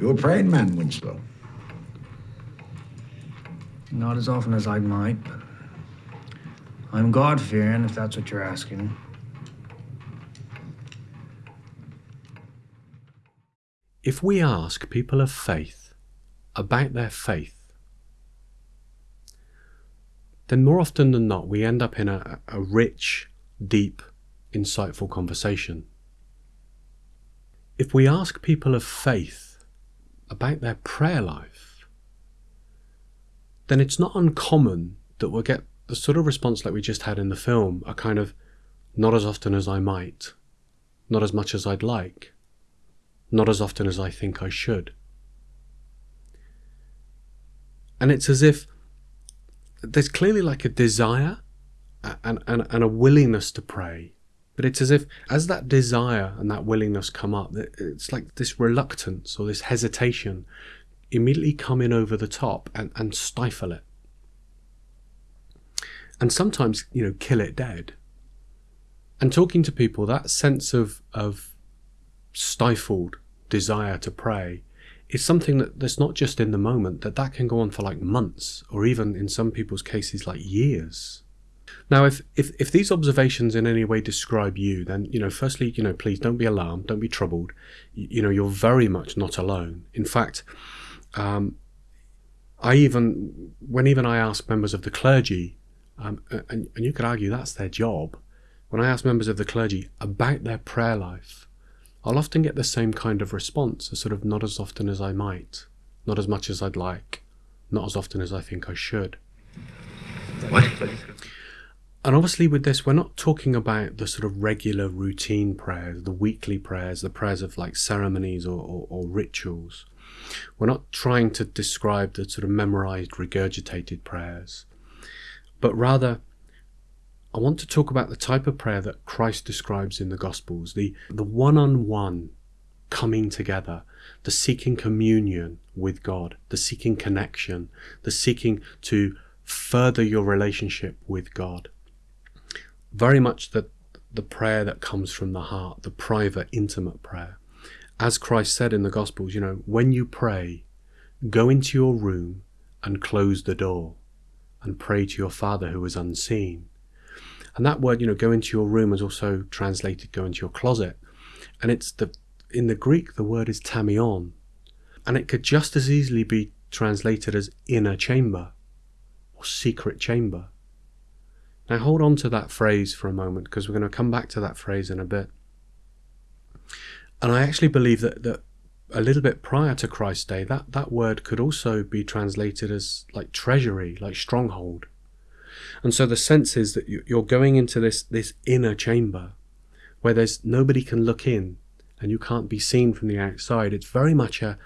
You a praying man, Winslow? Not as often as I might, but I'm God fearing, if that's what you're asking. If we ask people of faith about their faith, then more often than not, we end up in a, a rich, deep, insightful conversation. If we ask people of faith about their prayer life, then it's not uncommon that we'll get the sort of response like we just had in the film a kind of not as often as I might, not as much as I'd like, not as often as I think I should. And it's as if there's clearly like a desire and, and, and a willingness to pray. But it's as if, as that desire and that willingness come up, it's like this reluctance or this hesitation immediately come in over the top and, and stifle it. And sometimes, you know, kill it dead. And talking to people, that sense of, of stifled desire to pray is something that, that's not just in the moment, that that can go on for like months or even in some people's cases like years. Now, if, if, if these observations in any way describe you, then, you know, firstly, you know, please don't be alarmed, don't be troubled. You, you know, you're very much not alone. In fact, um, I even, when even I ask members of the clergy, um, and, and you could argue that's their job, when I ask members of the clergy about their prayer life, I'll often get the same kind of response, a sort of not as often as I might, not as much as I'd like, not as often as I think I should. What? And obviously, with this, we're not talking about the sort of regular routine prayers, the weekly prayers, the prayers of like ceremonies or, or, or rituals. We're not trying to describe the sort of memorized, regurgitated prayers, but rather I want to talk about the type of prayer that Christ describes in the Gospels, the, the one-on-one coming together, the seeking communion with God, the seeking connection, the seeking to further your relationship with God. Very much the, the prayer that comes from the heart, the private, intimate prayer. As Christ said in the Gospels, you know, when you pray, go into your room and close the door and pray to your Father who is unseen and that word, you know, go into your room is also translated go into your closet. And it's the in the Greek the word is tamion. And it could just as easily be translated as inner chamber or secret chamber. Now hold on to that phrase for a moment because we're going to come back to that phrase in a bit. And I actually believe that, that a little bit prior to Christ's day, that, that word could also be translated as like treasury, like stronghold. And so the sense is that you're going into this, this inner chamber where there's nobody can look in and you can't be seen from the outside. It's very much a,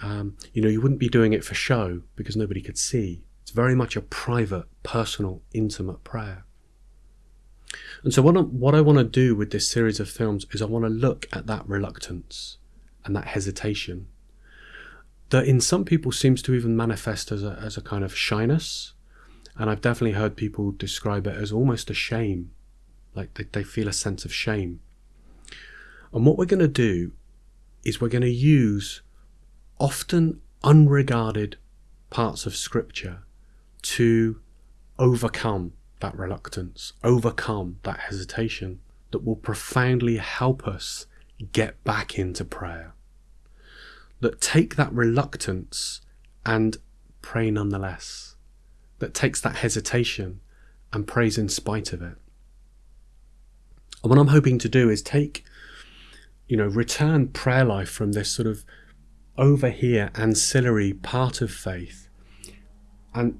um, you know, you wouldn't be doing it for show because nobody could see. Very much a private, personal, intimate prayer. And so what I, what I want to do with this series of films is I want to look at that reluctance and that hesitation that in some people seems to even manifest as a, as a kind of shyness and I've definitely heard people describe it as almost a shame, like they, they feel a sense of shame. And what we're going to do is we're going to use often unregarded parts of scripture to overcome that reluctance, overcome that hesitation that will profoundly help us get back into prayer. That take that reluctance and pray nonetheless that takes that hesitation and prays in spite of it. And what I'm hoping to do is take, you know, return prayer life from this sort of over here ancillary part of faith and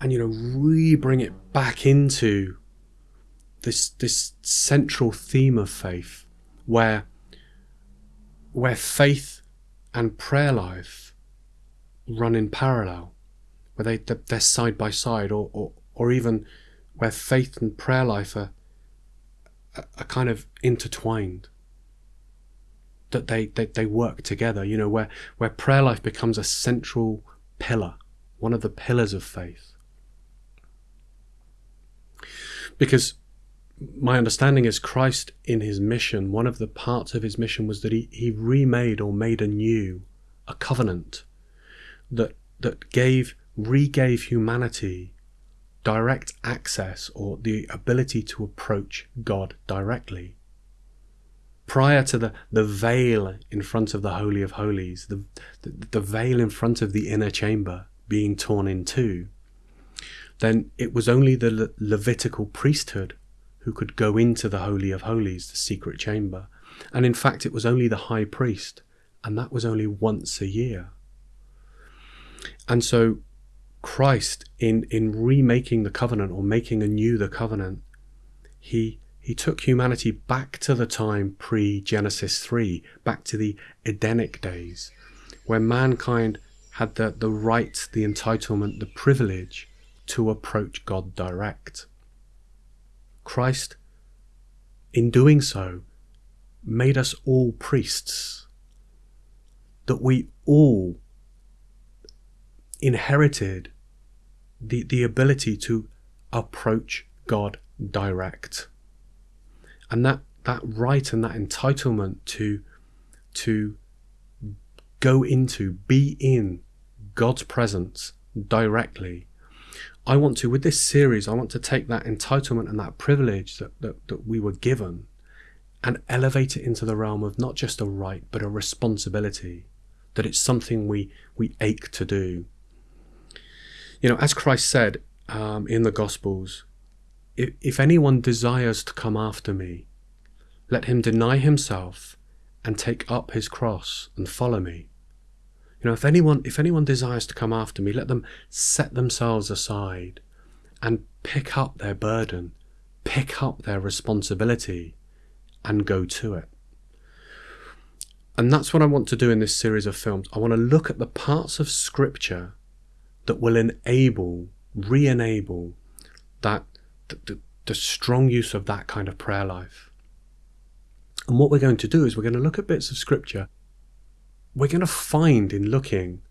and you know really bring it back into this this central theme of faith where where faith and prayer life run in parallel where they they're side by side, or or, or even where faith and prayer life are are kind of intertwined. That they, they, they work together, you know, where, where prayer life becomes a central pillar, one of the pillars of faith. Because my understanding is Christ in his mission, one of the parts of his mission was that he, he remade or made anew a covenant that that gave regave humanity direct access or the ability to approach God directly. Prior to the, the veil in front of the Holy of Holies, the, the, the veil in front of the inner chamber being torn in two, then it was only the Le- Levitical priesthood who could go into the Holy of Holies, the secret chamber. And in fact, it was only the high priest, and that was only once a year. And so Christ, in, in remaking the covenant or making anew the covenant, he, he took humanity back to the time pre Genesis 3, back to the Edenic days, where mankind had the, the right, the entitlement, the privilege to approach God direct. Christ, in doing so, made us all priests, that we all inherited the, the ability to approach God direct. And that, that right and that entitlement to, to go into, be in God's presence directly. I want to, with this series, I want to take that entitlement and that privilege that, that, that we were given and elevate it into the realm of not just a right, but a responsibility, that it's something we, we ache to do. You know, as Christ said um, in the Gospels, if, if anyone desires to come after me, let him deny himself and take up his cross and follow me. You know, if anyone if anyone desires to come after me, let them set themselves aside and pick up their burden, pick up their responsibility, and go to it. And that's what I want to do in this series of films. I want to look at the parts of scripture that will enable, re enable that the, the, the strong use of that kind of prayer life. And what we're going to do is we're going to look at bits of scripture. We're going to find in looking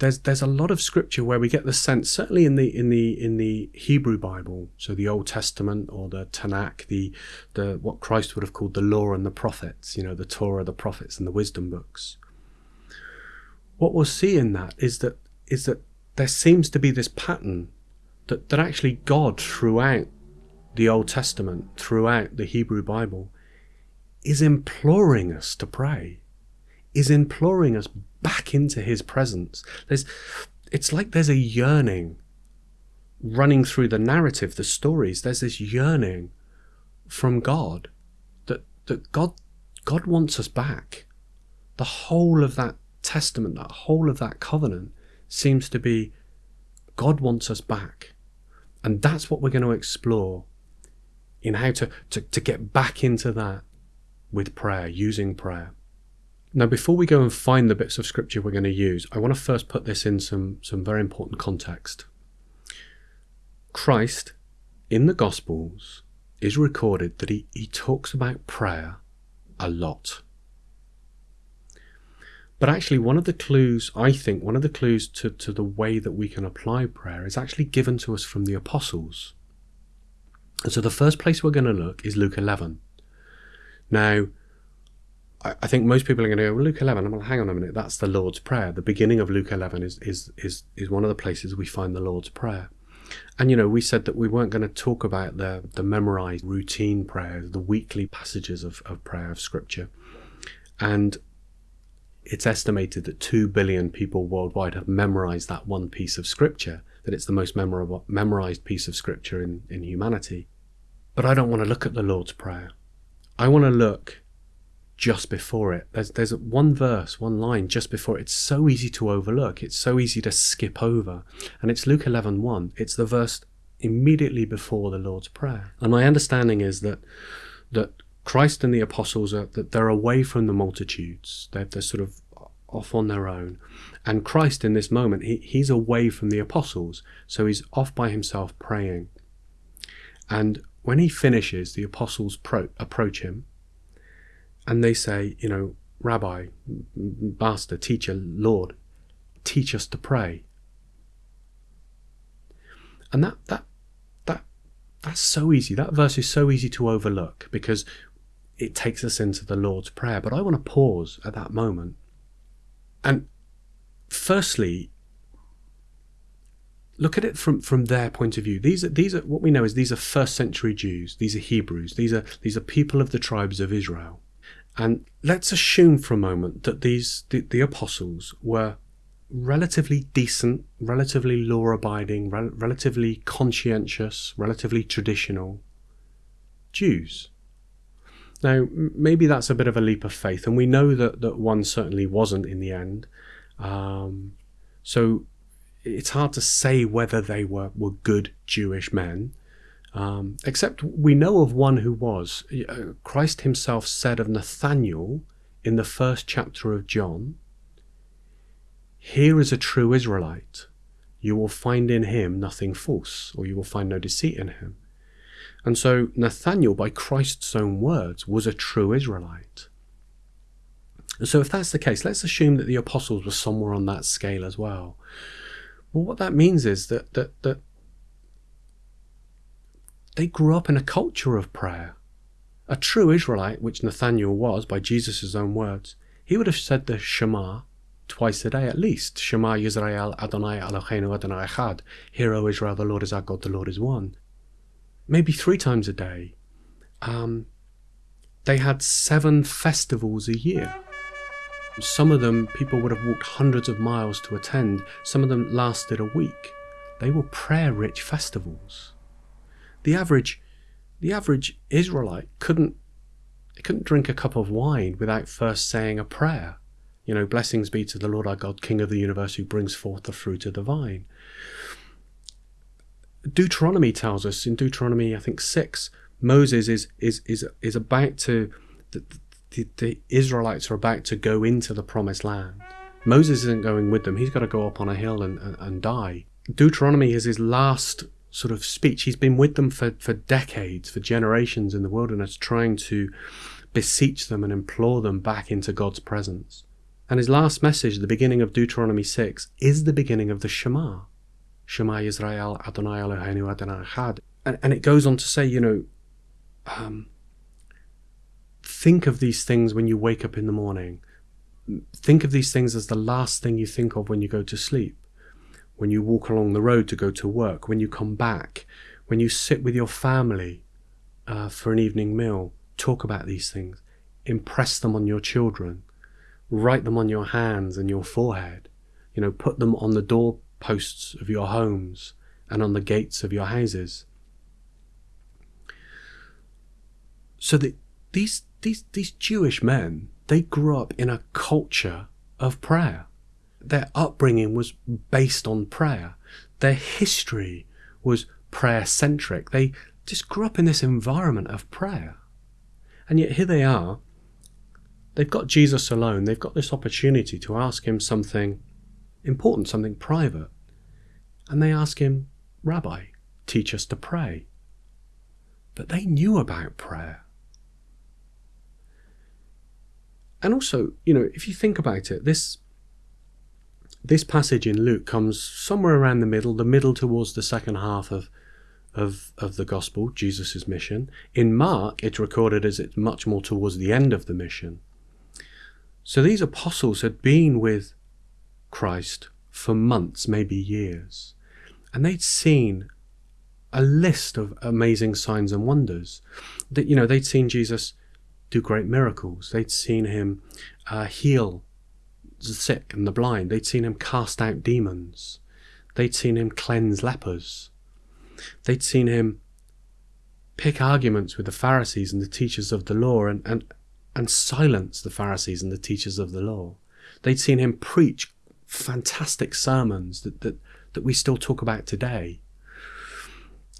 there's there's a lot of scripture where we get the sense certainly in the in the in the Hebrew Bible so the Old Testament or the Tanakh the the what Christ would have called the law and the prophets you know the Torah the prophets and the wisdom books. What we'll see in that is that is that there seems to be this pattern that, that actually God throughout the Old Testament throughout the Hebrew Bible is imploring us to pray is imploring us back into his presence. There's, it's like there's a yearning running through the narrative, the stories. There's this yearning from God that, that God, God wants us back. The whole of that testament, that whole of that covenant seems to be God wants us back. And that's what we're going to explore in how to, to, to get back into that with prayer, using prayer. Now, before we go and find the bits of scripture we're going to use, I want to first put this in some, some very important context. Christ, in the Gospels, is recorded that he, he talks about prayer a lot. But actually, one of the clues, I think, one of the clues to, to the way that we can apply prayer is actually given to us from the apostles. And so the first place we're going to look is Luke 11. Now, I, think most people are going to go, well, Luke 11, I'm going to hang on a minute. That's the Lord's Prayer. The beginning of Luke 11 is, is, is, is one of the places we find the Lord's Prayer. And, you know, we said that we weren't going to talk about the, the memorized routine prayers, the weekly passages of, of prayer of Scripture. And it's estimated that 2 billion people worldwide have memorized that one piece of Scripture, that it's the most memorable, memorized piece of Scripture in, in humanity. But I don't want to look at the Lord's Prayer. I want to look just before it. There's there's one verse, one line just before it. It's so easy to overlook. It's so easy to skip over. And it's Luke 11, 1. It's the verse immediately before the Lord's Prayer. And my understanding is that that Christ and the apostles are that they're away from the multitudes. They're, they're sort of off on their own. And Christ in this moment, he, he's away from the apostles. So he's off by himself praying. And when he finishes, the apostles pro- approach him and they say, you know, Rabbi, Master, Teacher, Lord, teach us to pray. And that that that that's so easy. That verse is so easy to overlook because it takes us into the Lord's Prayer. But I want to pause at that moment and firstly, look at it from, from their point of view. These are these are what we know is these are first century Jews. These are Hebrews. These are these are people of the tribes of Israel. And let's assume for a moment that these the, the apostles were relatively decent, relatively law abiding, rel- relatively conscientious, relatively traditional Jews. Now, maybe that's a bit of a leap of faith, and we know that, that one certainly wasn't in the end. Um, so it's hard to say whether they were, were good Jewish men. Um, except we know of one who was. Uh, Christ himself said of Nathanael in the first chapter of John, Here is a true Israelite. You will find in him nothing false, or you will find no deceit in him. And so Nathanael, by Christ's own words, was a true Israelite. And so if that's the case, let's assume that the apostles were somewhere on that scale as well. Well, what that means is that that that they grew up in a culture of prayer. A true Israelite, which Nathanael was by Jesus' own words, he would have said the Shema twice a day at least. Shema Yisrael Adonai Eloheinu Adonai Echad. Hear, O Israel, the Lord is our God, the Lord is one. Maybe three times a day. Um, they had seven festivals a year. Some of them people would have walked hundreds of miles to attend. Some of them lasted a week. They were prayer-rich festivals the average the average Israelite couldn't couldn't drink a cup of wine without first saying a prayer. You know, blessings be to the Lord our God, King of the universe, who brings forth the fruit of the vine. Deuteronomy tells us in Deuteronomy, I think six, Moses is is is is about to the, the, the Israelites are about to go into the promised land. Moses isn't going with them. He's got to go up on a hill and, and, and die. Deuteronomy is his last sort of speech. He's been with them for, for decades, for generations in the wilderness, trying to beseech them and implore them back into God's presence. And his last message, the beginning of Deuteronomy 6, is the beginning of the Shema. Shema Yisrael Adonai Eloheinu Adonai Echad. And, and it goes on to say, you know, um, think of these things when you wake up in the morning. Think of these things as the last thing you think of when you go to sleep when you walk along the road to go to work, when you come back, when you sit with your family uh, for an evening meal, talk about these things, impress them on your children, write them on your hands and your forehead, you know, put them on the doorposts of your homes and on the gates of your houses. So that these these these Jewish men, they grew up in a culture of prayer their upbringing was based on prayer. Their history was prayer centric. They just grew up in this environment of prayer. And yet here they are. They've got Jesus alone. They've got this opportunity to ask him something important, something private. And they ask him, Rabbi, teach us to pray. But they knew about prayer. And also, you know, if you think about it, this this passage in Luke comes somewhere around the middle, the middle towards the second half of of, of the gospel, Jesus' mission. In Mark, it's recorded as it's much more towards the end of the mission. So these apostles had been with Christ for months, maybe years, and they'd seen a list of amazing signs and wonders. That you know, they'd seen Jesus do great miracles. They'd seen him uh, heal the sick and the blind. They'd seen him cast out demons. They'd seen him cleanse lepers. They'd seen him pick arguments with the Pharisees and the teachers of the law and, and, and silence the Pharisees and the teachers of the law. They'd seen him preach fantastic sermons that, that, that we still talk about today.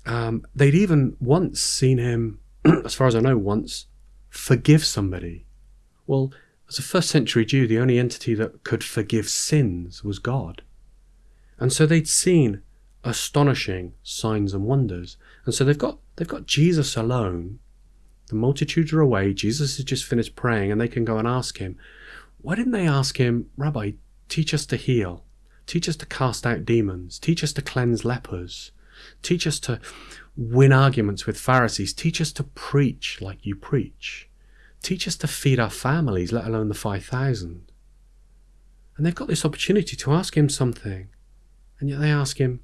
Um, they'd even once seen him, as far as I know, once forgive somebody. Well, as a first century Jew, the only entity that could forgive sins was God. And so they'd seen astonishing signs and wonders. And so they've got they've got Jesus alone. The multitudes are away. Jesus has just finished praying, and they can go and ask him. Why didn't they ask him, Rabbi, teach us to heal, teach us to cast out demons, teach us to cleanse lepers, teach us to win arguments with Pharisees, teach us to preach like you preach? Teach us to feed our families, let alone the 5,000. And they've got this opportunity to ask him something. And yet they ask him,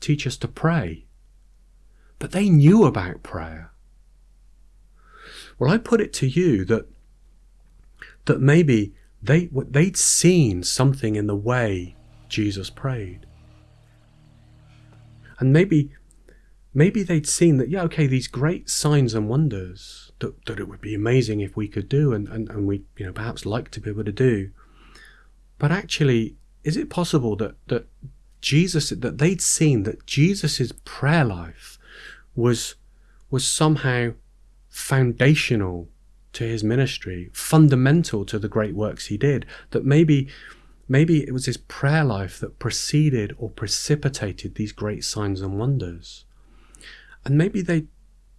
teach us to pray. But they knew about prayer. Well, I put it to you that that maybe they they'd seen something in the way Jesus prayed. And maybe maybe they'd seen that, yeah, okay, these great signs and wonders that, that it would be amazing if we could do and, and, and we, you know, perhaps like to be able to do. But actually, is it possible that, that Jesus that they'd seen that Jesus's prayer life was was somehow foundational to his ministry, fundamental to the great works he did, that maybe maybe it was his prayer life that preceded or precipitated these great signs and wonders. And maybe they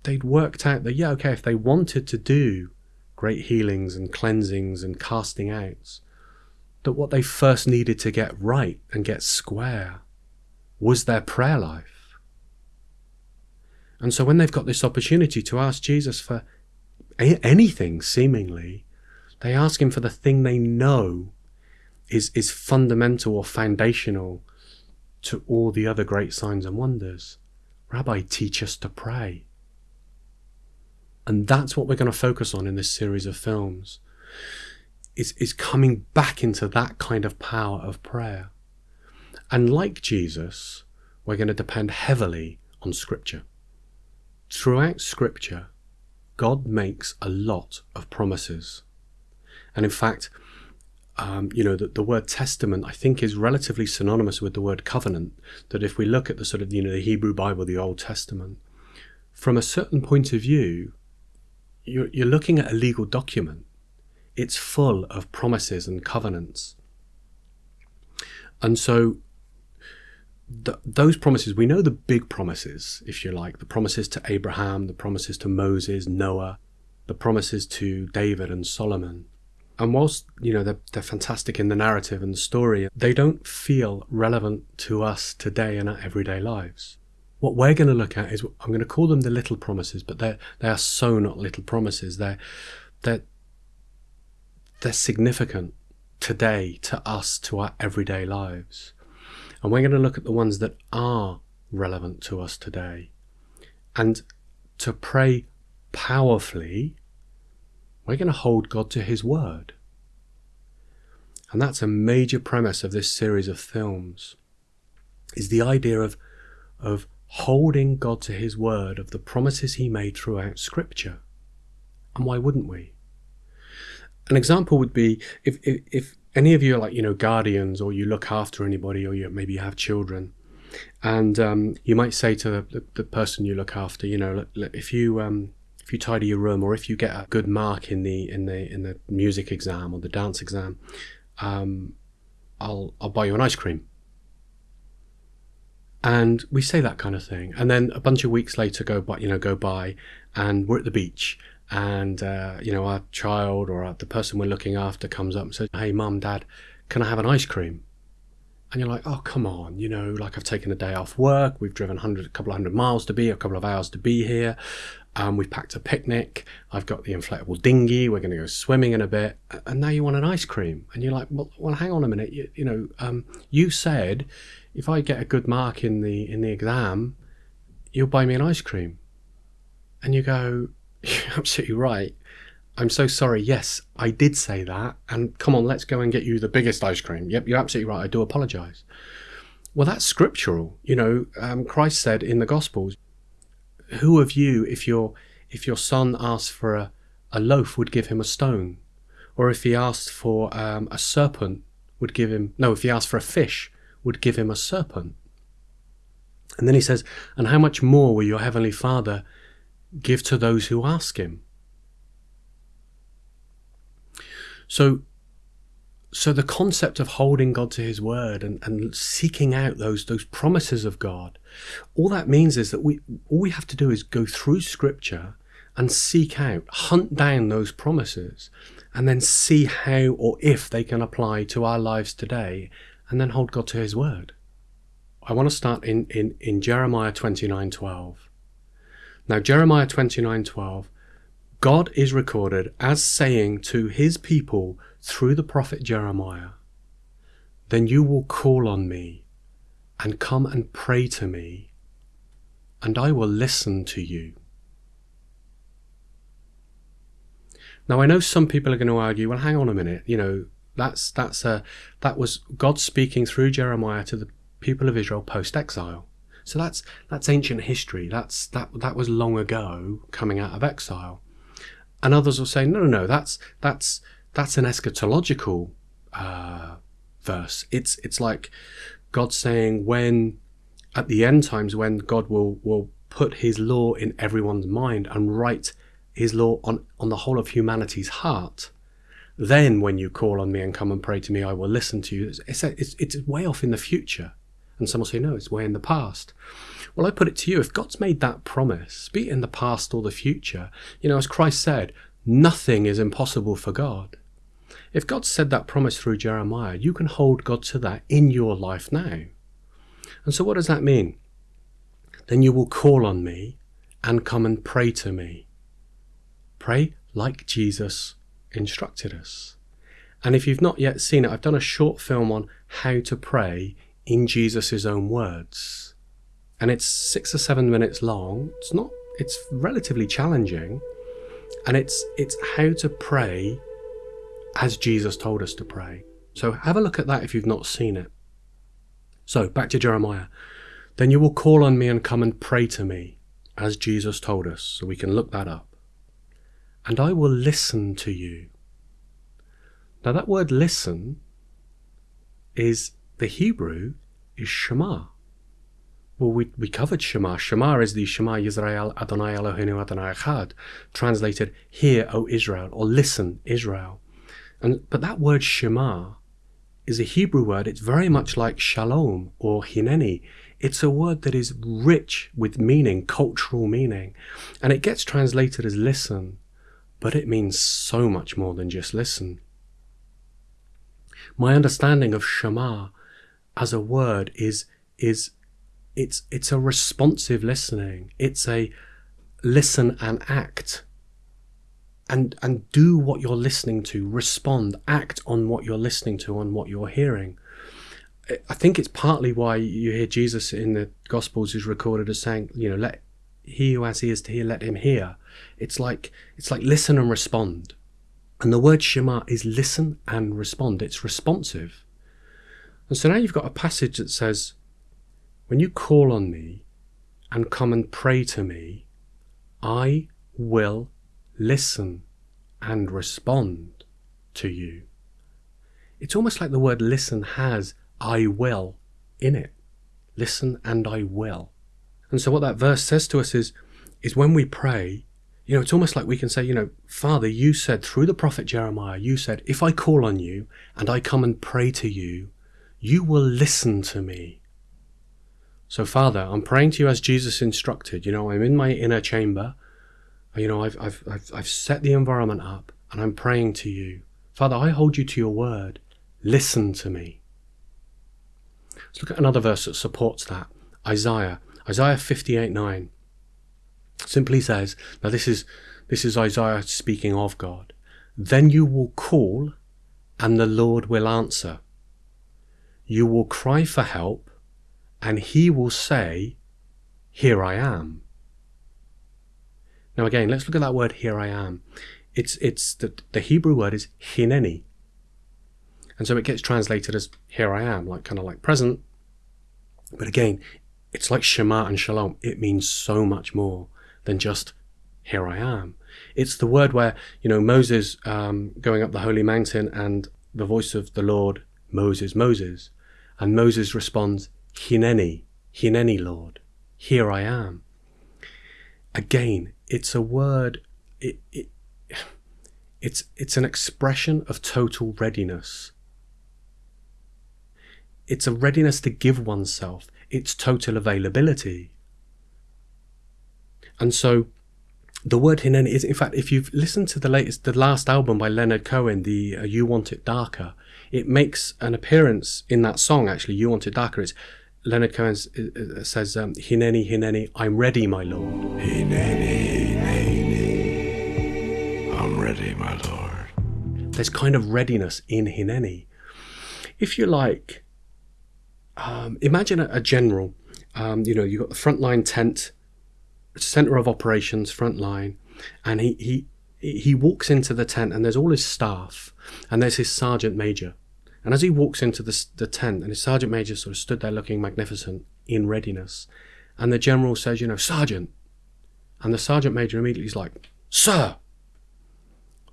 they'd worked out that yeah, okay, if they wanted to do great healings and cleansings and casting outs, that what they first needed to get right and get square was their prayer life. And so when they've got this opportunity to ask Jesus for anything, seemingly, they ask him for the thing they know is, is fundamental or foundational to all the other great signs and wonders. Rabbi, teach us to pray. And that's what we're going to focus on in this series of films. Is, is coming back into that kind of power of prayer. And like Jesus, we're going to depend heavily on Scripture. Throughout Scripture, God makes a lot of promises. And in fact, um, you know, the, the word testament, I think, is relatively synonymous with the word covenant. That if we look at the sort of, you know, the Hebrew Bible, the Old Testament, from a certain point of view, you're, you're looking at a legal document. It's full of promises and covenants. And so th- those promises, we know the big promises, if you like, the promises to Abraham, the promises to Moses, Noah, the promises to David and Solomon. And whilst, you know, they're, they're fantastic in the narrative and the story, they don't feel relevant to us today in our everyday lives. What we're going to look at is, I'm going to call them the little promises, but they're, they are so not little promises. They're, they're, they're significant today to us, to our everyday lives. And we're going to look at the ones that are relevant to us today. And to pray powerfully, we're going to hold God to His word. And that's a major premise of this series of films, is the idea of, of holding God to His word, of the promises He made throughout Scripture. And why wouldn't we? An example would be if, if, if any of you are like you know guardians or you look after anybody or you maybe you have children and um, you might say to the, the, person you look after you know if you um, if you tidy your room or if you get a good mark in the in the in the music exam or the dance exam um, I'll I'll buy you an ice cream and we say that kind of thing. And then a bunch of weeks later go by you know go by and we're at the beach and uh, you know our child or the person we're looking after comes up and says hey mum dad can i have an ice cream? And you're like oh come on you know like i've taken a day off work. We've driven 100 a couple of hundred miles to be a couple of hours to be here. Um, we've packed a picnic. I've got the inflatable dinghy. We're going to go swimming in a bit. And now you want an ice cream. And you're like well, well hang on a minute. You, you know um, you said if i get a good mark in the in the exam you'll buy me an ice cream and you go you're absolutely right. I'm so sorry. Yes, I did say that. And come on, let's go and get you the biggest ice cream. Yep, you're absolutely right. I do apologize. Well, that's scriptural. You know, um, Christ said in the Gospels, "Who of you, if your if your son asked for a, a loaf, would give him a stone, or if he asked for um, a serpent, would give him no? If he asked for a fish, would give him a serpent." And then he says, "And how much more will your heavenly Father give to those who ask him. So, so the concept of holding God to his word and, and seeking out those, those promises of God, all that means is that we, all we have to do is go through scripture and seek out, hunt down those promises and then see how or if they can apply to our lives today and then hold God to his word. I want to start in, in, in Jeremiah 29 12. Now, Jeremiah 29 12, God is recorded as saying to his people through the prophet Jeremiah, then you will call on me and come and pray to me, and I will listen to you. Now I know some people are going to argue, well, hang on a minute, you know, that's that's a that was God speaking through Jeremiah to the people of Israel post exile. So that's that's ancient history. That's that that was long ago coming out of exile. And others will say, no, no, no, that's that's that's an eschatological uh, verse. It's it's like God saying when at the end times when God will will put His law in everyone's mind and write His law on on the whole of humanity's heart. Then, when you call on me and come and pray to me, I will listen to you. It's, it's, it's way off in the future. And some will say, no, it's way in the past. Well, I put it to you if God's made that promise, be it in the past or the future, you know, as Christ said, nothing is impossible for God. If God said that promise through Jeremiah, you can hold God to that in your life now. And so, what does that mean? Then you will call on me and come and pray to me. Pray like Jesus instructed us. And if you've not yet seen it, I've done a short film on how to pray in Jesus' own words. And it's six or seven minutes long. It's not, it's relatively challenging. And it's, it's how to pray as Jesus told us to pray. So have a look at that if you've not seen it. So back to Jeremiah. Then you will call on me and come and pray to me, as Jesus told us. So we can look that up and I will listen to you. Now, that word listen is the Hebrew is Shema. Well, we, we covered Shema. Shema is the Shema Yisrael Adonai Eloheinu Adonai Echad, translated "Hear, O Israel" or "Listen, Israel." And but that word Shema is a Hebrew word. It's very much like Shalom or Hineni. It's a word that is rich with meaning, cultural meaning, and it gets translated as listen but it means so much more than just listen. My understanding of Shema as a word is is it's it's a responsive listening. It's a listen and act. And and do what you're listening to, respond, act on what you're listening to, on what you're hearing. I think it's partly why you hear Jesus in the Gospels is recorded as saying, you know, let he who has ears to hear, let him hear. It's like it's like listen and respond. And the word Shema is listen and respond. It's responsive. And so now you've got a passage that says, When you call on me and come and pray to me, I will listen and respond to you. It's almost like the word listen has I will in it. Listen and I will. And so what that verse says to us is, is when we pray, you know, it's almost like we can say, you know, Father, you said through the prophet Jeremiah, you said, if I call on you and I come and pray to you, you will listen to me. So, Father, I'm praying to you as Jesus instructed. You know, I'm in my inner chamber. You know, I've, I've, I've, I've set the environment up and I'm praying to you. Father, I hold you to your word. Listen to me. Let's look at another verse that supports that. Isaiah Isaiah 58 9 simply says, now this is this is Isaiah speaking of God. Then you will call, and the Lord will answer. You will cry for help, and he will say, Here I am. Now again, let's look at that word here I am. It's it's the, the Hebrew word is hineni. And so it gets translated as here I am, like kind of like present. But again, it's like Shema and Shalom. It means so much more than just here I am. It's the word where, you know, Moses um, going up the holy mountain and the voice of the Lord, Moses, Moses. And Moses responds, Hineni, Hineni, Lord, here I am. Again, it's a word, it, it, it's, it's an expression of total readiness. It's a readiness to give oneself its total availability. And so the word hineni is, in fact, if you've listened to the latest, the last album by Leonard Cohen, the uh, You Want It Darker, it makes an appearance in that song, actually, You Want It Darker. It's Leonard Cohen uh, uh, says, um, Hineni, Hineni, I'm ready, my Lord. Hineni, Hineni, I'm ready, my Lord. There's kind of readiness in Hineni. if you like, um, imagine a, a general. Um, you know, you've got the frontline tent, center of operations, front line, and he, he he walks into the tent and there's all his staff and there's his sergeant major. And as he walks into the, the tent and his sergeant major sort of stood there looking magnificent in readiness, and the general says, you know, sergeant, and the sergeant major immediately is like, sir.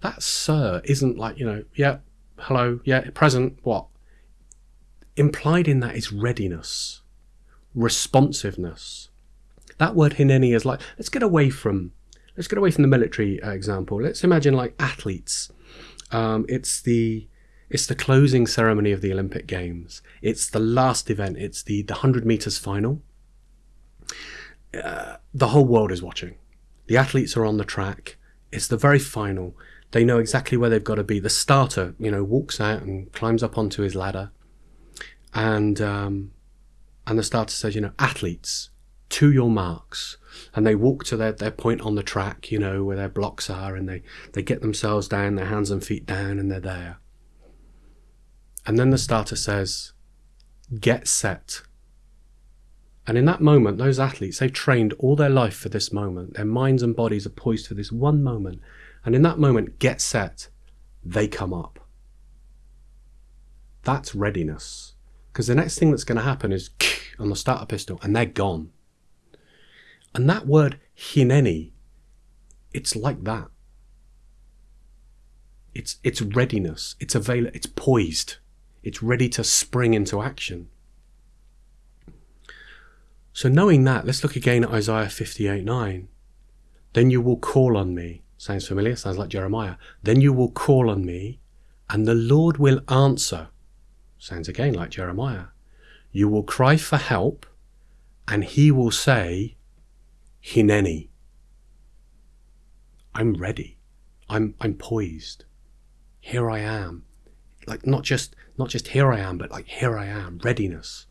That sir isn't like, you know, yeah, hello, yeah, present, what? Implied in that is readiness, responsiveness. That word hineni is like, let's get away from, let's get away from the military uh, example. Let's imagine like athletes. Um, it's the, it's the closing ceremony of the Olympic Games. It's the last event. It's the, the 100 meters final. Uh, the whole world is watching. The athletes are on the track. It's the very final. They know exactly where they've got to be. The starter, you know, walks out and climbs up onto his ladder, and um, and the starter says, you know, athletes, to your marks. And they walk to their, their point on the track, you know, where their blocks are, and they, they get themselves down, their hands and feet down, and they're there. And then the starter says, get set. And in that moment, those athletes, they've trained all their life for this moment. Their minds and bodies are poised for this one moment. And in that moment, get set, they come up. That's readiness. Because the next thing that's going to happen is on the starter pistol, and they're gone. And that word hineni, it's like that. It's it's readiness. It's avail. It's poised. It's ready to spring into action. So knowing that, let's look again at Isaiah 58 9. Then you will call on me. Sounds familiar? Sounds like Jeremiah. Then you will call on me, and the Lord will answer. Sounds again like Jeremiah. You will cry for help, and he will say, Hineni. I'm ready. I'm I'm poised. Here I am. Like not just not just here I am, but like here I am, readiness.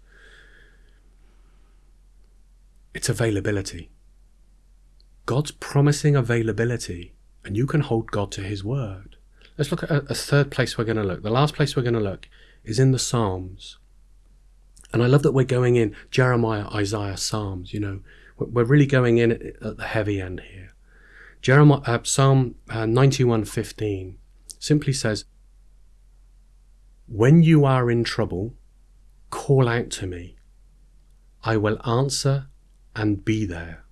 It's availability. God's promising availability, and you can hold God to his word. Let's look at a, a third place we're going to look. The last place we're going to look is in the Psalms. And I love that we're going in Jeremiah, Isaiah, Psalms. You know, we're really going in at the heavy end here. Jeremiah, uh, Psalm uh, 91:15 simply says, "When you are in trouble, call out to me. I will answer and be there.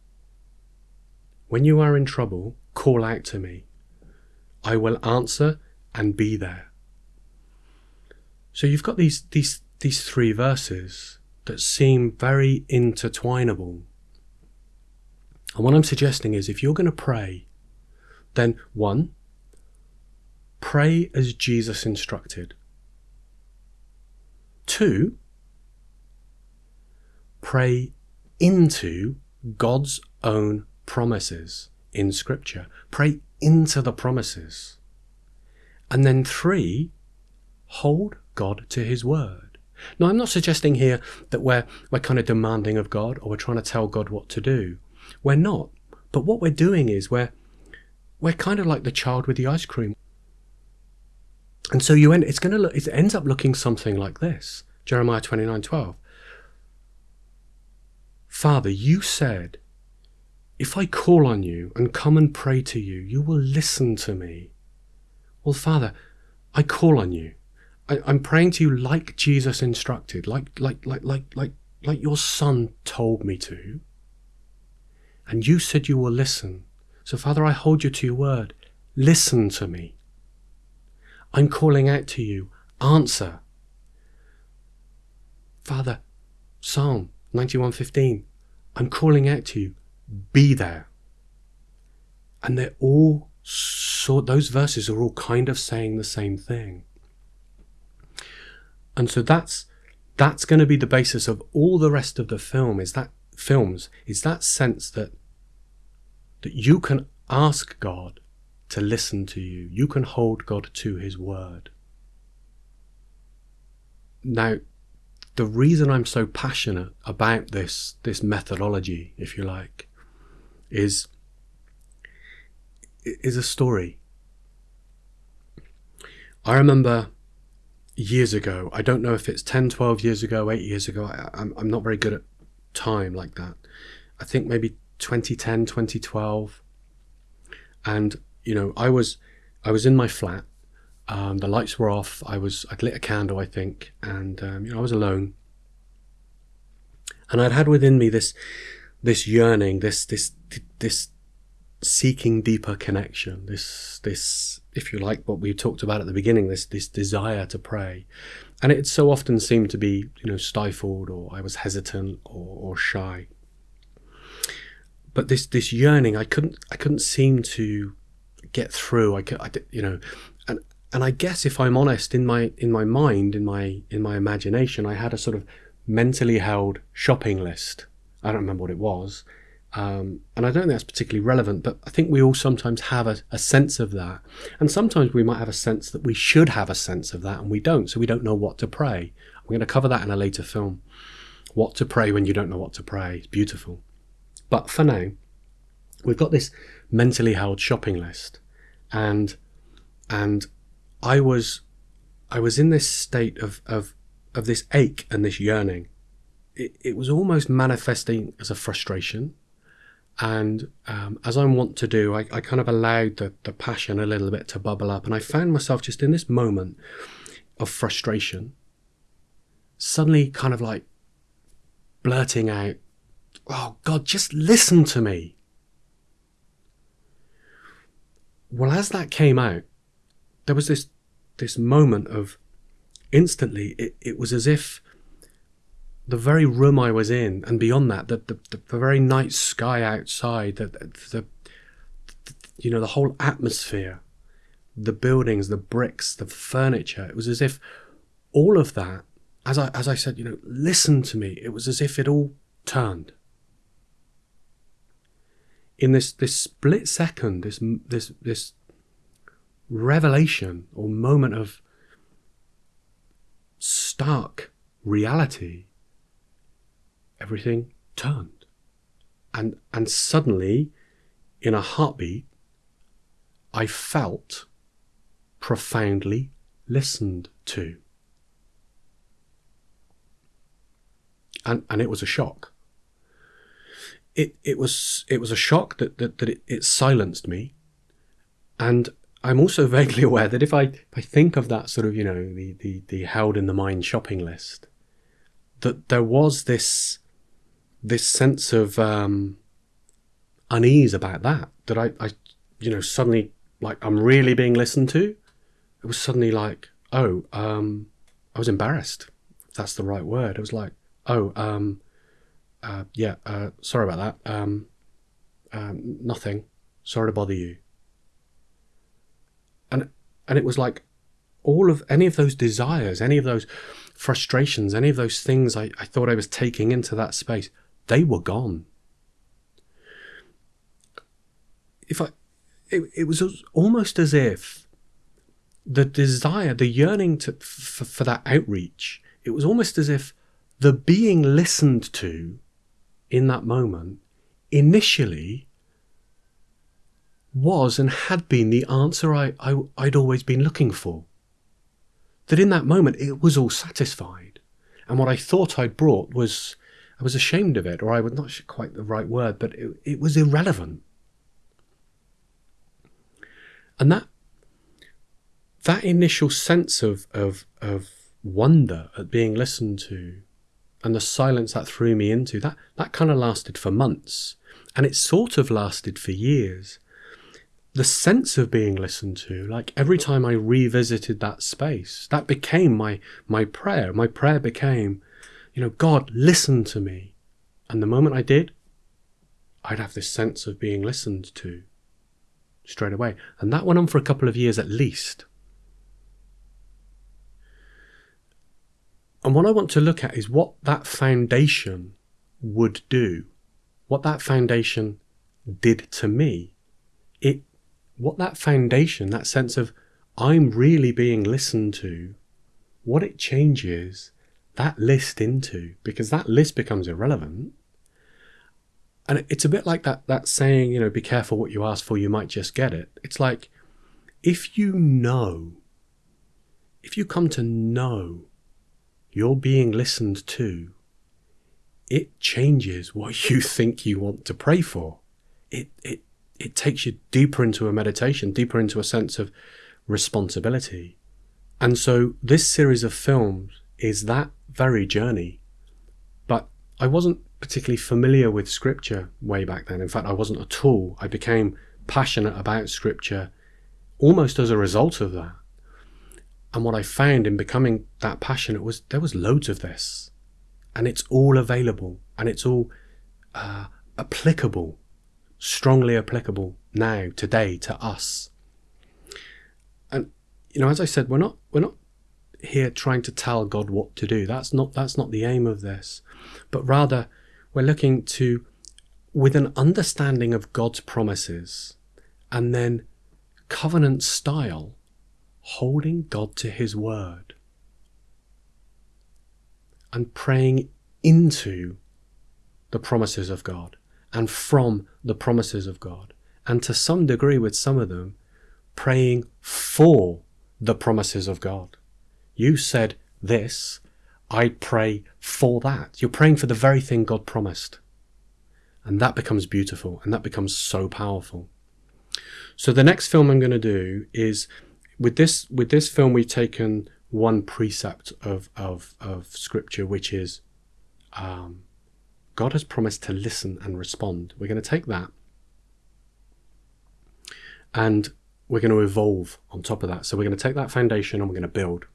When you are in trouble, call out to me. I will answer and be there." So you've got these these these three verses that seem very intertwinable. And what I'm suggesting is if you're going to pray, then one, pray as Jesus instructed. Two, pray into God's own promises in Scripture. Pray into the promises. And then three, hold God to His word. Now, I'm not suggesting here that we're, we're kind of demanding of God or we're trying to tell God what to do. We're not. But what we're doing is we're, we're kind of like the child with the ice cream. And so you end, it's going to look, it ends up looking something like this. Jeremiah 29, 12. Father, you said, if I call on you and come and pray to you, you will listen to me. Well, Father, I call on you. I, I'm praying to you like Jesus instructed, like like like like like like your son told me to. And you said you will listen. So Father, I hold you to your word. Listen to me. I'm calling out to you. Answer. Father, Psalm 91:15. I'm calling out to you. Be there. And they're all so those verses are all kind of saying the same thing. And so that's that's going to be the basis of all the rest of the film is that films is that sense that that you can ask God to listen to you. You can hold God to his word. Now, the reason I'm so passionate about this this methodology, if you like, is is a story. I remember years ago. I don't know if it's 10, 12 years ago, eight years ago. I, I'm, I'm not very good at time like that. I think maybe 2010, 2012. And, you know, I was, I was in my flat. Um, the lights were off. I was, I'd lit a candle, I think. And, um, you know, I was alone. And I'd had within me this, this yearning, this, this, this seeking deeper connection, this, this, if you like, what we talked about at the beginning, this, this desire to pray. And it so often seemed to be, you know, stifled or I was hesitant or, or shy. But this, this yearning, I couldn't, I couldn't seem to get through. I could, I, you know, and, and I guess if I'm honest, in my, in my mind, in my, in my imagination, I had a sort of mentally held shopping list. I don't remember what it was um, and I don't think that's particularly relevant, but I think we all sometimes have a, a, sense of that. And sometimes we might have a sense that we should have a sense of that and we don't, so we don't know what to pray. I'm going to cover that in a later film. What to pray when you don't know what to pray. It's beautiful. But for now, we've got this mentally held shopping list. And and I was I was in this state of of, of this ache and this yearning. It, it was almost manifesting as a frustration and um, as I want to do, I, I, kind of allowed the, the passion a little bit to bubble up. And I found myself just in this moment of frustration, suddenly kind of like blurting out, Oh, God, just listen to me. Well, as that came out, there was this this moment of instantly it, it was as if the very room I was in, and beyond that, the the, the very night sky outside, the, the, the you know the whole atmosphere, the buildings, the bricks, the furniture. It was as if all of that, as I as I said, you know, listen to me. It was as if it all turned in this this split second, this this this revelation or moment of stark reality everything turned. And, and suddenly, in a heartbeat, I felt profoundly listened to. And, and it was a shock. It, it was it was a shock that, that, that it, it silenced me. And I'm also vaguely aware that if I, if I think of that sort of, you know, the, the, the held in the mind shopping list, that there was this this sense of um, unease about that that I, I, you know, suddenly like I'm really being listened to. It was suddenly like, oh, um, I was embarrassed. If that's the right word. It was like, oh, um, uh, yeah, uh, sorry about that. Um, um, nothing. Sorry to bother you. And and it was like all of any of those desires, any of those frustrations, any of those things I, I thought I was taking into that space they were gone. If I, it, it was almost as if the desire, the yearning to, for, for that outreach, it was almost as if the being listened to in that moment initially was and had been the answer I, I, would always been looking for. That in that moment it was all satisfied. And what I thought I'd brought was I was ashamed of it, or I was not quite the right word, but it, it was irrelevant. And that that initial sense of, of of wonder at being listened to and the silence that threw me into, that that kind of lasted for months. And it sort of lasted for years. The sense of being listened to, like every time I revisited that space, that became my my prayer. My prayer became, you know, God, listen to me. And the moment I did, I'd have this sense of being listened to straight away. And that went on for a couple of years at least. And what I want to look at is what that foundation would do, what that foundation did to me. It, what that foundation, that sense of I'm really being listened to, what it changes that list into because that list becomes irrelevant. And it's a bit like that that saying, you know, be careful what you ask for, you might just get it. It's like if you know, if you come to know you're being listened to, it changes what you think you want to pray for. It, it, it takes you deeper into a meditation, deeper into a sense of responsibility. And so this series of films is that very journey. But I wasn't particularly familiar with scripture way back then. In fact, I wasn't at all. I became passionate about scripture almost as a result of that. And what I found in becoming that passionate was there was loads of this, and it's all available and it's all uh, applicable, strongly applicable now, today, to us. And you know, as I said, we're not we're not here trying to tell God what to do. That's not that's not the aim of this, but rather we're looking to, with an understanding of God's promises, and then covenant style, holding God to His word and praying into the promises of God and from the promises of God. And to some degree, with some of them, praying for the promises of God. You said this, I pray for that. You're praying for the very thing God promised. And that becomes beautiful and that becomes so powerful. So the next film I'm going to do is with this with this film we've taken one precept of of, of scripture which is um, God has promised to listen and respond. We're going to take that and we're going to evolve on top of that. So we're going to take that foundation and we're going to build.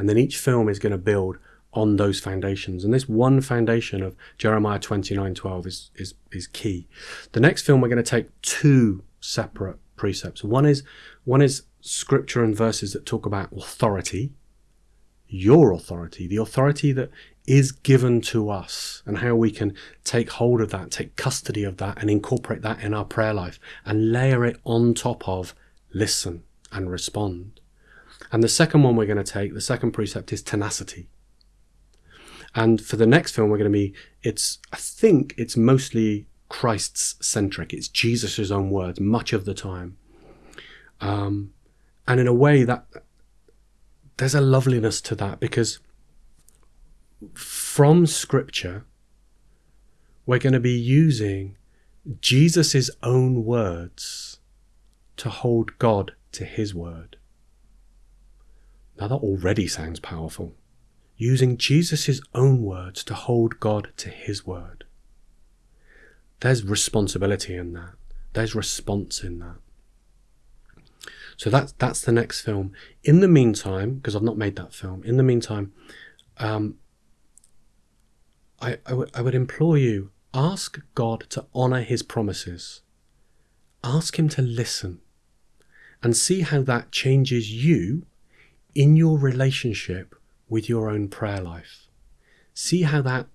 And then each film is going to build on those foundations. And this one foundation of Jeremiah 29 12 is, is, is key. The next film, we're going to take two separate precepts. One is, one is scripture and verses that talk about authority, your authority, the authority that is given to us, and how we can take hold of that, take custody of that, and incorporate that in our prayer life and layer it on top of listen and respond. And the second one we're going to take, the second precept is tenacity. And for the next film, we're going to be, it's, I think it's mostly Christ's centric. It's Jesus' own words much of the time. Um, and in a way that there's a loveliness to that because from scripture, we're going to be using Jesus' own words to hold God to his word. Now that already sounds powerful using Jesus' own words to hold God to his word. There's responsibility in that. There's response in that. So that's that's the next film. In the meantime, because I've not made that film, in the meantime, um, I, I, w- I would implore you ask God to honor his promises. Ask him to listen and see how that changes you in your relationship with your own prayer life. See how that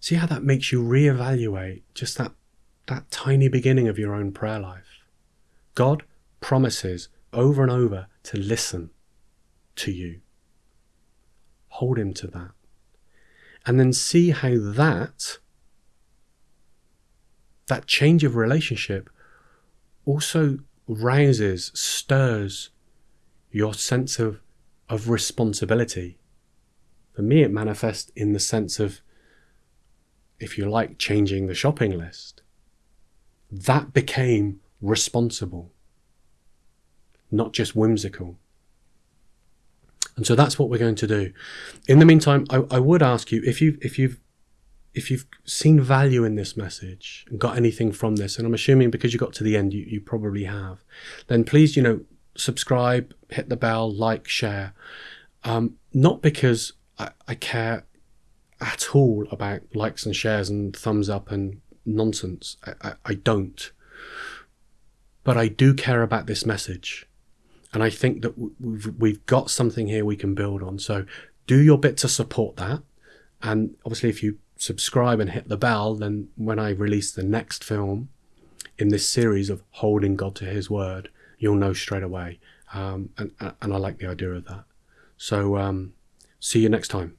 see how that makes you reevaluate just that that tiny beginning of your own prayer life. God promises over and over to listen to you. Hold him to that. And then see how that that change of relationship also rouses, stirs your sense of of responsibility. For me, it manifests in the sense of, if you like, changing the shopping list. That became responsible, not just whimsical. And so that's what we're going to do. In the meantime, I, I would ask you if you if you've if you've seen value in this message and got anything from this, and I'm assuming because you got to the end, you, you probably have, then please, you know, subscribe, hit the bell, like, share. Um, not because I, I care at all about likes and shares and thumbs up and nonsense. I, I, I, don't. But I do care about this message. And I think that we've, we've got something here we can build on. So do your bit to support that. And obviously, if you subscribe and hit the bell, then when I release the next film in this series of holding God to his word, you'll know straight away. Um, and, and I like the idea of that. So um, see you next time.